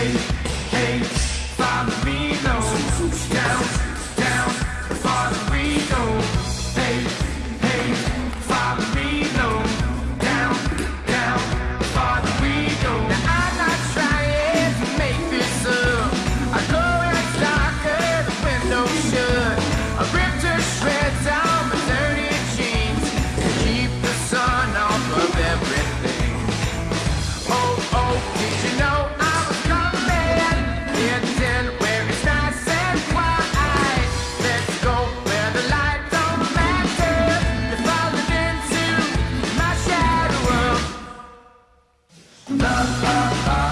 hey, Love, love, love.